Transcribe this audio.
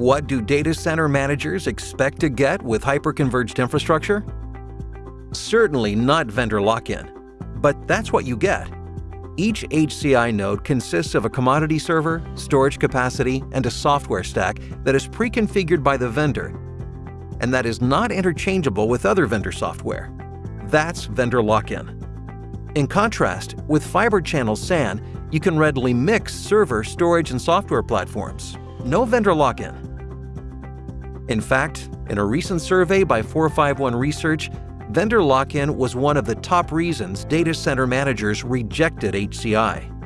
What do data center managers expect to get with hyperconverged infrastructure? Certainly not vendor lock-in, but that's what you get. Each HCI node consists of a commodity server, storage capacity, and a software stack that is pre-configured by the vendor and that is not interchangeable with other vendor software. That's vendor lock-in. In contrast, with Fibre Channel SAN, you can readily mix server, storage, and software platforms. No vendor lock-in. In fact, in a recent survey by 451 Research, vendor lock-in was one of the top reasons data center managers rejected HCI.